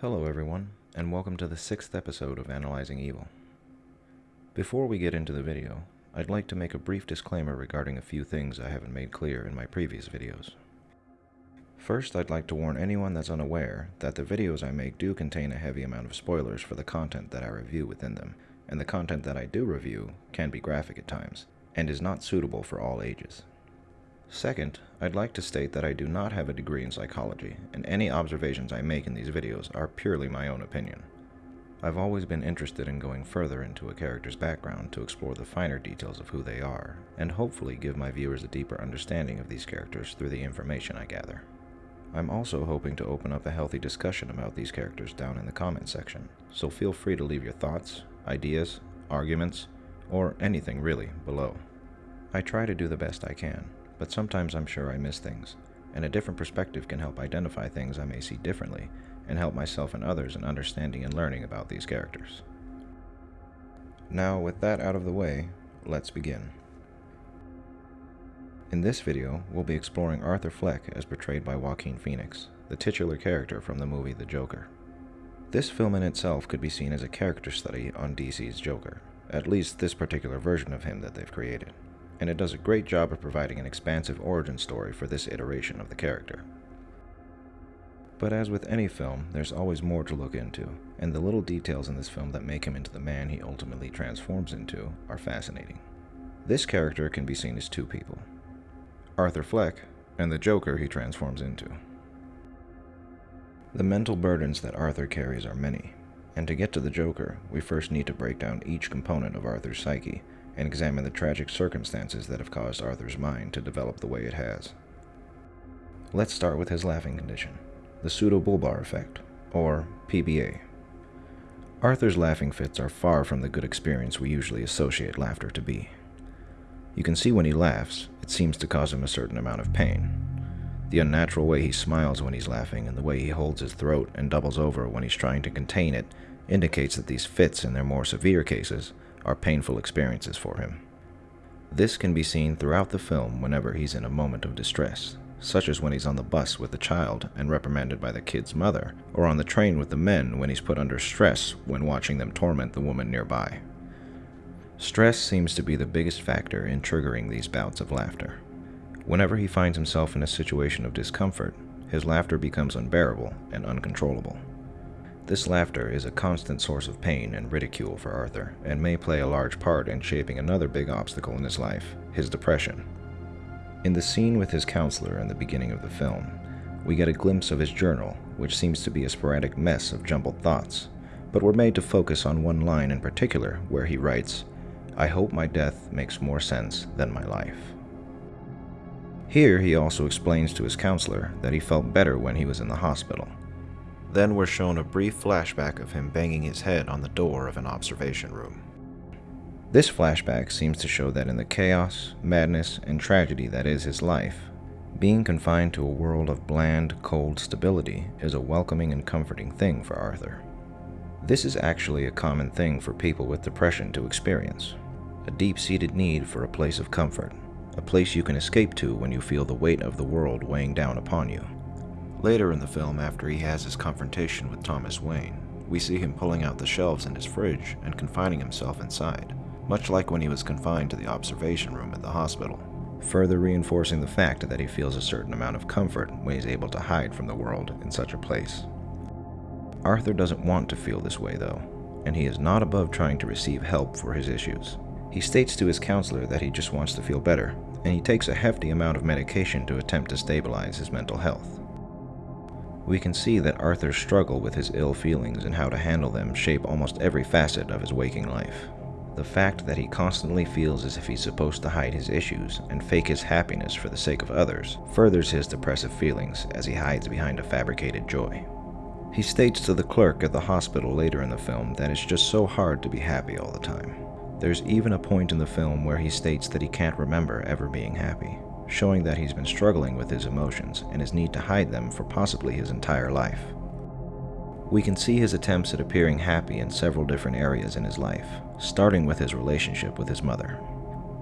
Hello, everyone, and welcome to the sixth episode of Analyzing Evil. Before we get into the video, I'd like to make a brief disclaimer regarding a few things I haven't made clear in my previous videos. First, I'd like to warn anyone that's unaware that the videos I make do contain a heavy amount of spoilers for the content that I review within them, and the content that I do review can be graphic at times, and is not suitable for all ages. Second, I'd like to state that I do not have a degree in psychology, and any observations I make in these videos are purely my own opinion. I've always been interested in going further into a character's background to explore the finer details of who they are, and hopefully give my viewers a deeper understanding of these characters through the information I gather. I'm also hoping to open up a healthy discussion about these characters down in the comment section, so feel free to leave your thoughts, ideas, arguments, or anything really below. I try to do the best I can, but sometimes I'm sure I miss things, and a different perspective can help identify things I may see differently and help myself and others in understanding and learning about these characters. Now, with that out of the way, let's begin. In this video, we'll be exploring Arthur Fleck as portrayed by Joaquin Phoenix, the titular character from the movie The Joker. This film in itself could be seen as a character study on DC's Joker, at least this particular version of him that they've created and it does a great job of providing an expansive origin story for this iteration of the character. But as with any film, there's always more to look into, and the little details in this film that make him into the man he ultimately transforms into are fascinating. This character can be seen as two people Arthur Fleck and the Joker he transforms into. The mental burdens that Arthur carries are many, and to get to the Joker, we first need to break down each component of Arthur's psyche and examine the tragic circumstances that have caused Arthur's mind to develop the way it has. Let's start with his laughing condition, the pseudo-bulbar affect, or PBA. Arthur's laughing fits are far from the good experience we usually associate laughter to be. You can see when he laughs, it seems to cause him a certain amount of pain. The unnatural way he smiles when he's laughing and the way he holds his throat and doubles over when he's trying to contain it indicates that these fits, in their more severe cases, are painful experiences for him. This can be seen throughout the film whenever he's in a moment of distress, such as when he's on the bus with the child and reprimanded by the kid's mother, or on the train with the men when he's put under stress when watching them torment the woman nearby. Stress seems to be the biggest factor in triggering these bouts of laughter. Whenever he finds himself in a situation of discomfort, his laughter becomes unbearable and uncontrollable. This laughter is a constant source of pain and ridicule for Arthur, and may play a large part in shaping another big obstacle in his life, his depression. In the scene with his counselor in the beginning of the film, we get a glimpse of his journal, which seems to be a sporadic mess of jumbled thoughts, but we're made to focus on one line in particular where he writes, I hope my death makes more sense than my life. Here he also explains to his counselor that he felt better when he was in the hospital, then we're shown a brief flashback of him banging his head on the door of an observation room. This flashback seems to show that in the chaos, madness, and tragedy that is his life, being confined to a world of bland, cold stability is a welcoming and comforting thing for Arthur. This is actually a common thing for people with depression to experience a deep seated need for a place of comfort, a place you can escape to when you feel the weight of the world weighing down upon you. Later in the film, after he has his confrontation with Thomas Wayne, we see him pulling out the shelves in his fridge and confining himself inside, much like when he was confined to the observation room at the hospital, further reinforcing the fact that he feels a certain amount of comfort when he's able to hide from the world in such a place. Arthur doesn't want to feel this way though, and he is not above trying to receive help for his issues. He states to his counselor that he just wants to feel better, and he takes a hefty amount of medication to attempt to stabilize his mental health we can see that Arthur's struggle with his ill feelings and how to handle them shape almost every facet of his waking life. The fact that he constantly feels as if he's supposed to hide his issues and fake his happiness for the sake of others furthers his depressive feelings as he hides behind a fabricated joy. He states to the clerk at the hospital later in the film that it's just so hard to be happy all the time. There's even a point in the film where he states that he can't remember ever being happy showing that he's been struggling with his emotions and his need to hide them for possibly his entire life. We can see his attempts at appearing happy in several different areas in his life, starting with his relationship with his mother.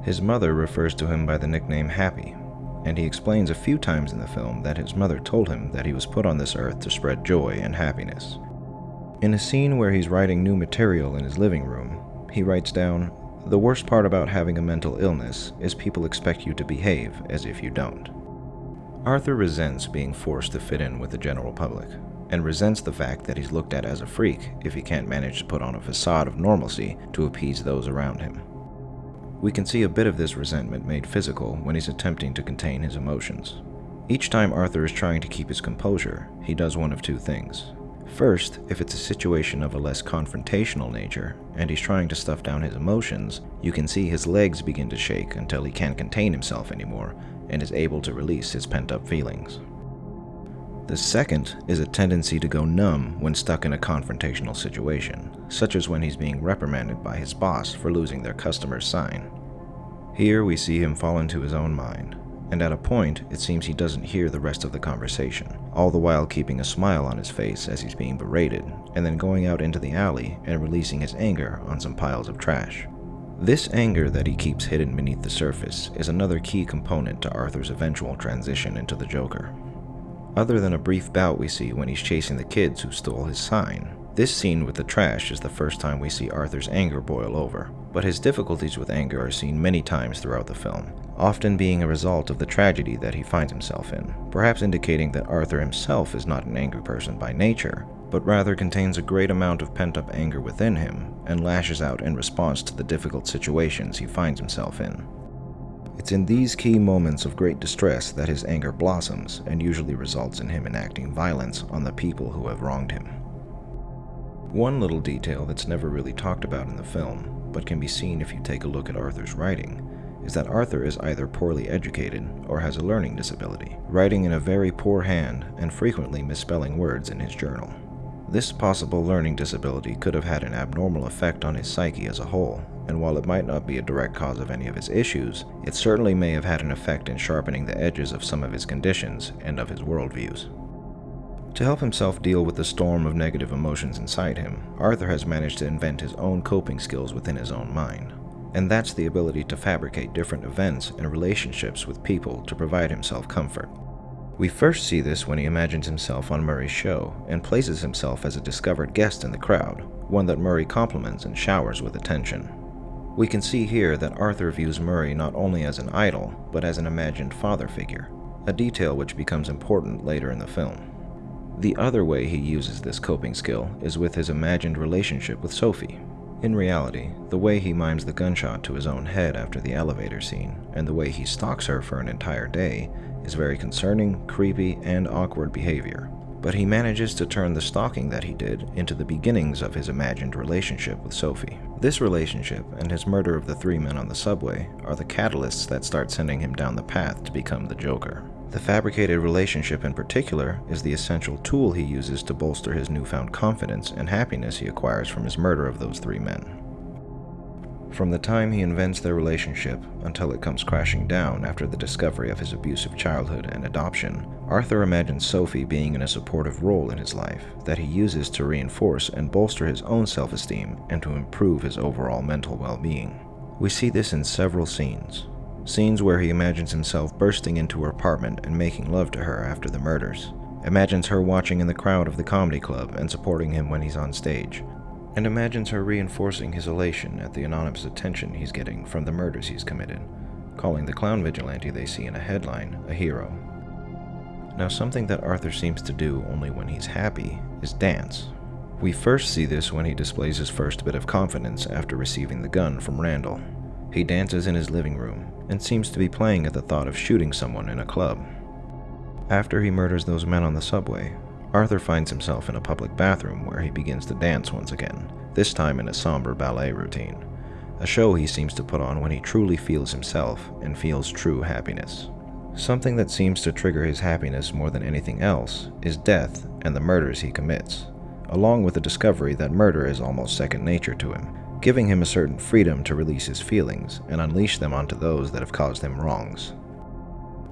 His mother refers to him by the nickname Happy, and he explains a few times in the film that his mother told him that he was put on this earth to spread joy and happiness. In a scene where he's writing new material in his living room, he writes down, The worst part about having a mental illness is people expect you to behave as if you don't. Arthur resents being forced to fit in with the general public, and resents the fact that he's looked at as a freak if he can't manage to put on a facade of normalcy to appease those around him. We can see a bit of this resentment made physical when he's attempting to contain his emotions. Each time Arthur is trying to keep his composure, he does one of two things. First, if it's a situation of a less confrontational nature, and he's trying to stuff down his emotions, you can see his legs begin to shake until he can't contain himself anymore and is able to release his pent-up feelings. The second is a tendency to go numb when stuck in a confrontational situation, such as when he's being reprimanded by his boss for losing their customer's sign. Here we see him fall into his own mind, and at a point it seems he doesn't hear the rest of the conversation, all the while keeping a smile on his face as he's being berated, and then going out into the alley and releasing his anger on some piles of trash. This anger that he keeps hidden beneath the surface is another key component to Arthur's eventual transition into the Joker. Other than a brief bout we see when he's chasing the kids who stole his sign, this scene with the trash is the first time we see Arthur's anger boil over, but his difficulties with anger are seen many times throughout the film, often being a result of the tragedy that he finds himself in, perhaps indicating that Arthur himself is not an angry person by nature, but rather contains a great amount of pent-up anger within him and lashes out in response to the difficult situations he finds himself in. It's in these key moments of great distress that his anger blossoms and usually results in him enacting violence on the people who have wronged him. One little detail that's never really talked about in the film, but can be seen if you take a look at Arthur's writing, is that Arthur is either poorly educated or has a learning disability, writing in a very poor hand and frequently misspelling words in his journal. This possible learning disability could have had an abnormal effect on his psyche as a whole, and while it might not be a direct cause of any of his issues, it certainly may have had an effect in sharpening the edges of some of his conditions and of his worldviews. To help himself deal with the storm of negative emotions inside him, Arthur has managed to invent his own coping skills within his own mind. And that's the ability to fabricate different events and relationships with people to provide himself comfort. We first see this when he imagines himself on Murray's show and places himself as a discovered guest in the crowd, one that Murray compliments and showers with attention. We can see here that Arthur views Murray not only as an idol, but as an imagined father figure, a detail which becomes important later in the film. The other way he uses this coping skill is with his imagined relationship with Sophie. In reality, the way he mimes the gunshot to his own head after the elevator scene, and the way he stalks her for an entire day, is very concerning, creepy, and awkward behavior. But he manages to turn the stalking that he did into the beginnings of his imagined relationship with Sophie. This relationship and his murder of the three men on the subway are the catalysts that start sending him down the path to become the Joker. The fabricated relationship in particular is the essential tool he uses to bolster his newfound confidence and happiness he acquires from his murder of those three men. From the time he invents their relationship until it comes crashing down after the discovery of his abusive childhood and adoption, Arthur imagines Sophie being in a supportive role in his life that he uses to reinforce and bolster his own self-esteem and to improve his overall mental well-being. We see this in several scenes. Scenes where he imagines himself bursting into her apartment and making love to her after the murders. Imagines her watching in the crowd of the comedy club and supporting him when he's on stage, and imagines her reinforcing his elation at the anonymous attention he's getting from the murders he's committed, calling the clown vigilante they see in a headline a hero. Now something that Arthur seems to do only when he's happy is dance. We first see this when he displays his first bit of confidence after receiving the gun from Randall. He dances in his living room and seems to be playing at the thought of shooting someone in a club. After he murders those men on the subway, Arthur finds himself in a public bathroom where he begins to dance once again, this time in a somber ballet routine, a show he seems to put on when he truly feels himself and feels true happiness. Something that seems to trigger his happiness more than anything else is death and the murders he commits, along with the discovery that murder is almost second nature to him, giving him a certain freedom to release his feelings and unleash them onto those that have caused him wrongs.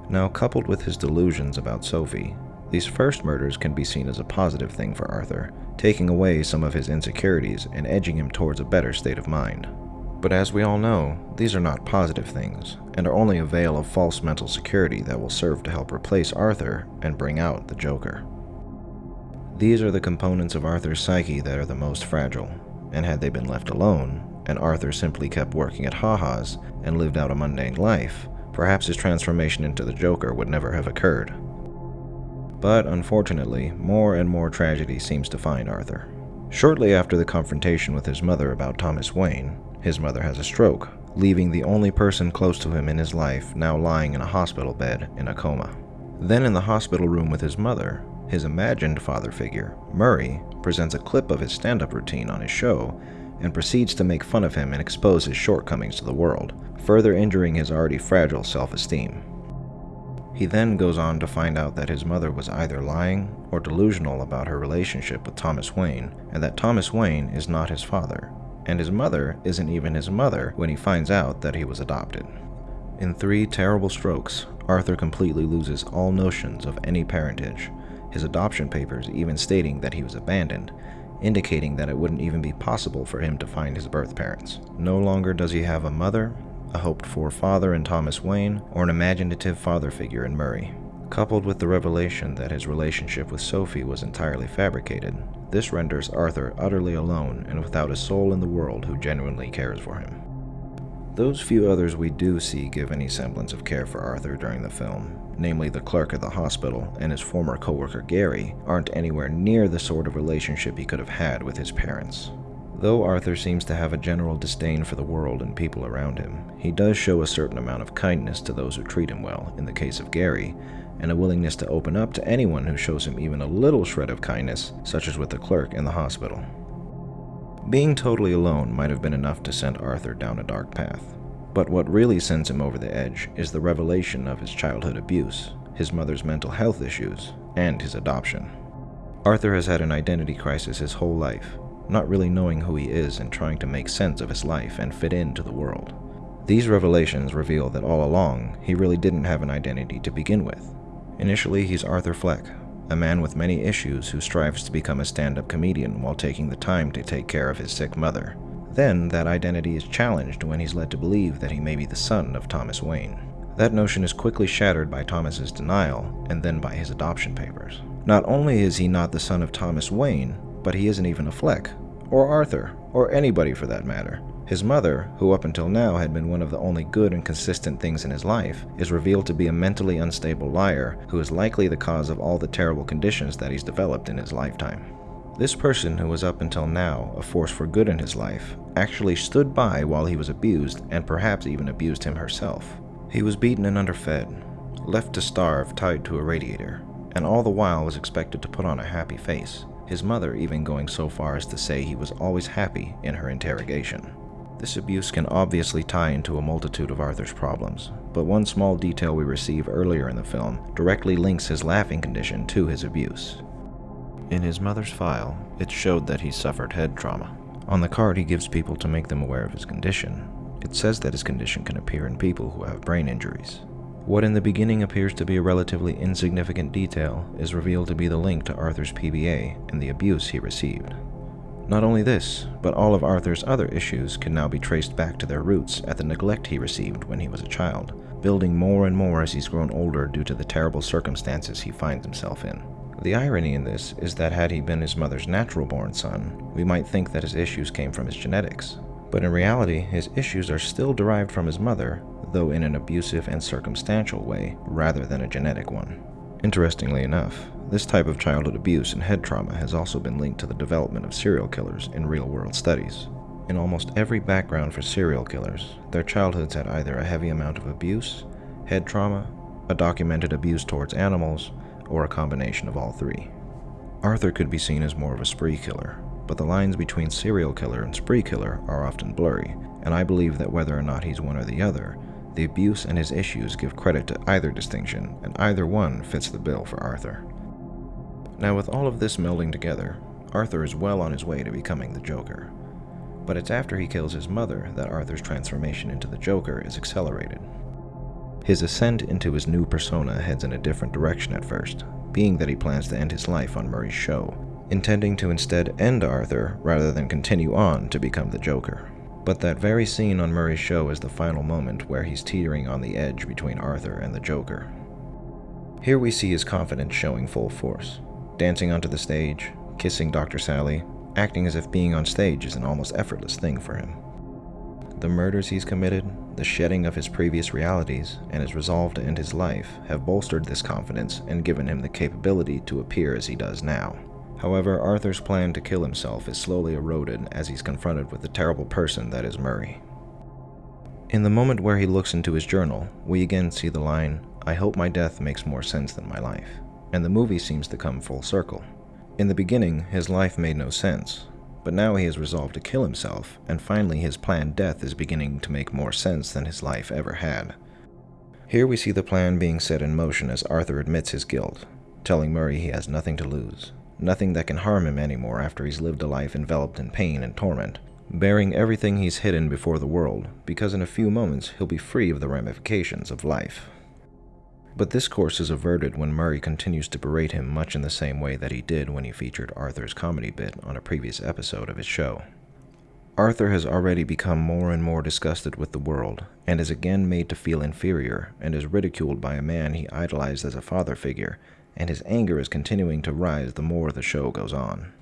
Now, coupled with his delusions about Sophie, these first murders can be seen as a positive thing for Arthur, taking away some of his insecurities and edging him towards a better state of mind. But as we all know, these are not positive things, and are only a veil of false mental security that will serve to help replace Arthur and bring out the Joker. These are the components of Arthur's psyche that are the most fragile, and had they been left alone, and Arthur simply kept working at Ha-Ha's and lived out a mundane life, perhaps his transformation into the Joker would never have occurred. But unfortunately, more and more tragedy seems to find Arthur. Shortly after the confrontation with his mother about Thomas Wayne, his mother has a stroke, leaving the only person close to him in his life now lying in a hospital bed in a coma. Then in the hospital room with his mother, his imagined father figure, Murray, presents a clip of his stand-up routine on his show and proceeds to make fun of him and expose his shortcomings to the world, further injuring his already fragile self-esteem. He then goes on to find out that his mother was either lying or delusional about her relationship with Thomas Wayne, and that Thomas Wayne is not his father, and his mother isn't even his mother when he finds out that he was adopted. In three terrible strokes, Arthur completely loses all notions of any parentage, his adoption papers even stating that he was abandoned, indicating that it wouldn't even be possible for him to find his birth parents. No longer does he have a mother, a hoped-for father in Thomas Wayne, or an imaginative father figure in Murray. Coupled with the revelation that his relationship with Sophie was entirely fabricated, this renders Arthur utterly alone and without a soul in the world who genuinely cares for him. Those few others we do see give any semblance of care for Arthur during the film, namely the clerk at the hospital and his former coworker Gary, aren't anywhere near the sort of relationship he could have had with his parents. Though Arthur seems to have a general disdain for the world and people around him, he does show a certain amount of kindness to those who treat him well, in the case of Gary, and a willingness to open up to anyone who shows him even a little shred of kindness, such as with the clerk in the hospital. Being totally alone might have been enough to send Arthur down a dark path, but what really sends him over the edge is the revelation of his childhood abuse, his mother's mental health issues, and his adoption. Arthur has had an identity crisis his whole life, not really knowing who he is and trying to make sense of his life and fit into the world. These revelations reveal that all along, he really didn't have an identity to begin with. Initially, he's Arthur Fleck, a man with many issues who strives to become a stand-up comedian while taking the time to take care of his sick mother. Then, that identity is challenged when he's led to believe that he may be the son of Thomas Wayne. That notion is quickly shattered by Thomas's denial and then by his adoption papers. Not only is he not the son of Thomas Wayne, but he isn't even a Fleck, or Arthur, or anybody for that matter. His mother, who up until now had been one of the only good and consistent things in his life, is revealed to be a mentally unstable liar who is likely the cause of all the terrible conditions that he's developed in his lifetime. This person, who was up until now a force for good in his life, actually stood by while he was abused and perhaps even abused him herself. He was beaten and underfed, left to starve tied to a radiator, and all the while was expected to put on a happy face his mother even going so far as to say he was always happy in her interrogation. This abuse can obviously tie into a multitude of Arthur's problems, but one small detail we receive earlier in the film directly links his laughing condition to his abuse. In his mother's file, it showed that he suffered head trauma. On the card he gives people to make them aware of his condition, it says that his condition can appear in people who have brain injuries. What in the beginning appears to be a relatively insignificant detail is revealed to be the link to Arthur's PBA and the abuse he received. Not only this, but all of Arthur's other issues can now be traced back to their roots at the neglect he received when he was a child, building more and more as he's grown older due to the terrible circumstances he finds himself in. The irony in this is that had he been his mother's natural-born son, we might think that his issues came from his genetics. But in reality, his issues are still derived from his mother though in an abusive and circumstantial way rather than a genetic one. Interestingly enough, this type of childhood abuse and head trauma has also been linked to the development of serial killers in real-world studies. In almost every background for serial killers, their childhoods had either a heavy amount of abuse, head trauma, a documented abuse towards animals, or a combination of all three. Arthur could be seen as more of a spree killer, but the lines between serial killer and spree killer are often blurry, and I believe that whether or not he's one or the other, the abuse and his issues give credit to either distinction, and either one fits the bill for Arthur. Now with all of this melding together, Arthur is well on his way to becoming the Joker. But it's after he kills his mother that Arthur's transformation into the Joker is accelerated. His ascent into his new persona heads in a different direction at first, being that he plans to end his life on Murray's show, intending to instead end Arthur rather than continue on to become the Joker. But that very scene on Murray's show is the final moment where he's teetering on the edge between Arthur and the Joker. Here we see his confidence showing full force. dancing onto the stage, kissing Dr. Sally, acting as if being on stage is an almost effortless thing for him. The murders he's committed, the shedding of his previous realities, and his resolve to end his life have bolstered this confidence and given him the capability to appear as he does now. However, Arthur's plan to kill himself is slowly eroded as he's confronted with the terrible person that is Murray. In the moment where he looks into his journal, we again see the line, I hope my death makes more sense than my life, and the movie seems to come full circle. In the beginning, his life made no sense, but now he has resolved to kill himself, and finally his planned death is beginning to make more sense than his life ever had. Here we see the plan being set in motion as Arthur admits his guilt, telling Murray he has nothing to lose, nothing that can harm him anymore after he's lived a life enveloped in pain and torment, bearing everything he's hidden before the world, because in a few moments he'll be free of the ramifications of life. But this course is averted when Murray continues to berate him much in the same way that he did when he featured Arthur's comedy bit on a previous episode of his show. Arthur has already become more and more disgusted with the world, and is again made to feel inferior, and is ridiculed by a man he idolized as a father figure, and his anger is continuing to rise the more the show goes on.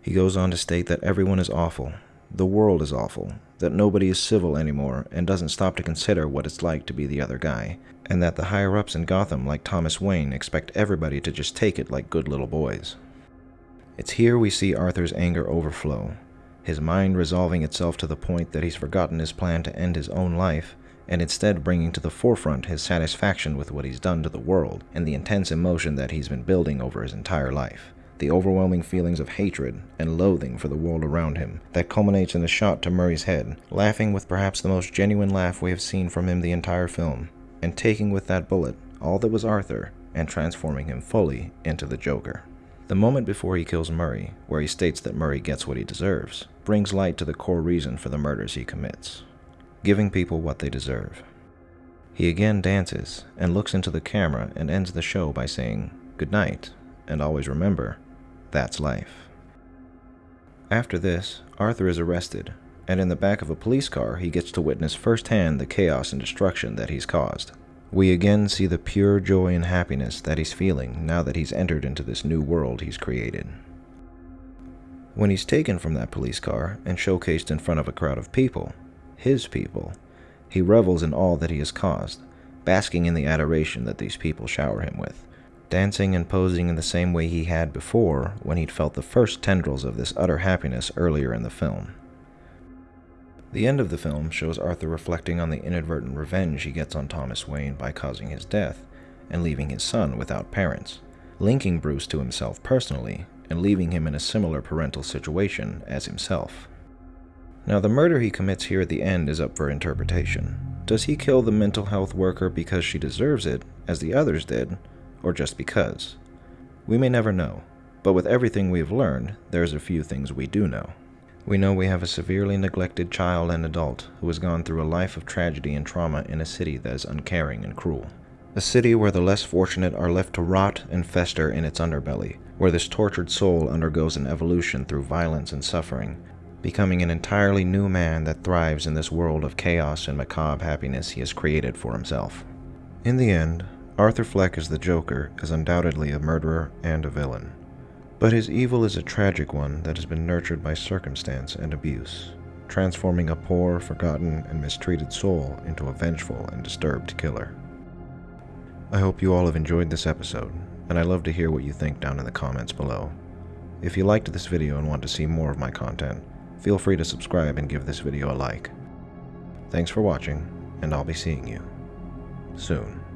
He goes on to state that everyone is awful, the world is awful, that nobody is civil anymore and doesn't stop to consider what it's like to be the other guy, and that the higher ups in Gotham, like Thomas Wayne, expect everybody to just take it like good little boys. It's here we see Arthur's anger overflow, his mind resolving itself to the point that he's forgotten his plan to end his own life, and instead bringing to the forefront his satisfaction with what he's done to the world and the intense emotion that he's been building over his entire life the overwhelming feelings of hatred and loathing for the world around him that culminates in a shot to Murray's head, laughing with perhaps the most genuine laugh we have seen from him the entire film, and taking with that bullet all that was Arthur and transforming him fully into the Joker. The moment before he kills Murray, where he states that Murray gets what he deserves, brings light to the core reason for the murders he commits giving people what they deserve. He again dances and looks into the camera and ends the show by saying, Good night, and always remember, that's life. After this, Arthur is arrested, and in the back of a police car, he gets to witness firsthand the chaos and destruction that he's caused. We again see the pure joy and happiness that he's feeling now that he's entered into this new world he's created. When he's taken from that police car and showcased in front of a crowd of people, his people, he revels in all that he has caused, basking in the adoration that these people shower him with dancing and posing in the same way he had before when he'd felt the first tendrils of this utter happiness earlier in the film. The end of the film shows Arthur reflecting on the inadvertent revenge he gets on Thomas Wayne by causing his death and leaving his son without parents, linking Bruce to himself personally and leaving him in a similar parental situation as himself. Now, the murder he commits here at the end is up for interpretation. Does he kill the mental health worker because she deserves it, as the others did, or just because. We may never know, but with everything we have learned, there's a few things we do know. We know we have a severely neglected child and adult who has gone through a life of tragedy and trauma in a city that is uncaring and cruel. A city where the less fortunate are left to rot and fester in its underbelly, where this tortured soul undergoes an evolution through violence and suffering, becoming an entirely new man that thrives in this world of chaos and macabre happiness he has created for himself. In the end, Arthur Fleck as the Joker is undoubtedly a murderer and a villain. But his evil is a tragic one that has been nurtured by circumstance and abuse, transforming a poor, forgotten, and mistreated soul into a vengeful and disturbed killer. I hope you all have enjoyed this episode, and I love to hear what you think down in the comments below. If you liked this video and want to see more of my content, feel free to subscribe and give this video a like. Thanks for watching, and I'll be seeing you soon.